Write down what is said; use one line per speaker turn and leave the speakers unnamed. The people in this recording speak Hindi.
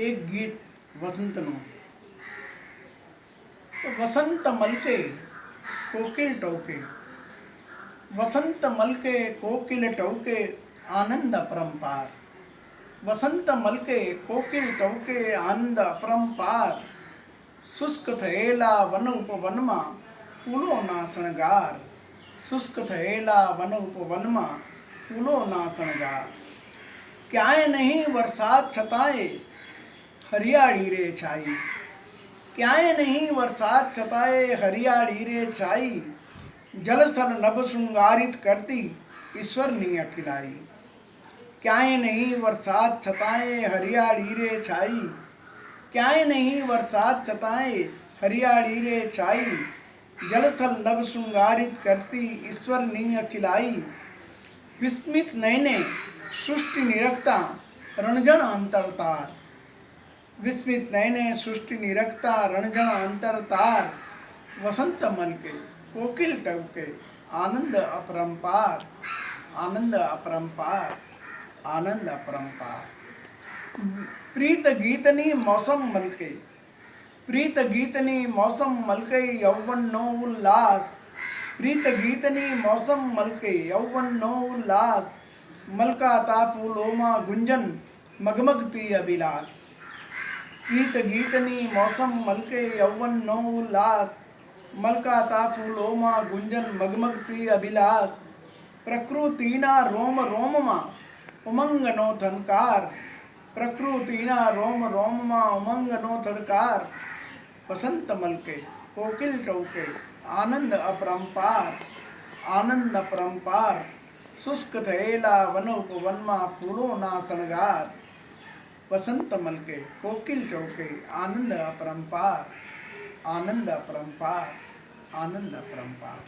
એક ગીત વસંતનું તો વસંત મલકે કોકિલ ટોકે વસંત મલકે કોકિલ ટોકે આનંદ અપરંપાર વસંત મલકે કોકિલ ટોકે આનંદ અપરંપાર શુષ્ક થયેલા વન ઉપવનમાં ફૂલોના શણગાર શુષ્ક થયેલા વન ઉપવનમાં ફૂલોના શણગાર ક્યાંય નહીં વરસાદ છતાંય हरियाड़ी रे छाई। क्या नहीं बरसात छताए हरियाड़ी रे छाई। जलस्थल नभ श्रृंगारित करती ईश्वर ने अखिलाई। क्या नहीं बरसात छताए हरियाड़ी रे छाई। क्या नहीं बरसात छताए हरियाड़ी रे छाई। जलस्थल नभ श्रृंगारित करती ईश्वर नीय विस्मित नयने सुष्टि निरखता रणजन अंतरतार। विस्मित नयने, सृष्टि निरखता रणजन अंतर तार वसंत मन के, कोकिल टब के, आनंद अपरंपार आनंद अपरंपार आनंद अपरंपार। प्रीत गीतनी मौसम मलके, प्रीत गीतनी मौसम मलके यौवन नो उल्लास। प्रीत गीतनी मौसम मलके यौवन नो उल्लास। मलका तापुलोमा गुंजन, मगमगती अभिलाष। गीत गीतनी मौसम मलके यौवन नौ उल्लास। मलका तासु लोमा गुंजन मगमगती अभिलास प्रकृतिना रोम रोममा उमंग नो थनकार प्रकृतिना रोम रोममा उमंग नो थनकार वसंत मलके, कोकिल चौके, आनंद अपरंपार। आनंद अपरंपार, शुष्क थैला वनोप वनमा फूलो ना सनगार वसंत मल के कोकिल चौके आनंद अपरम्पार आनंद अपरम्पार आनंद अपरम्पार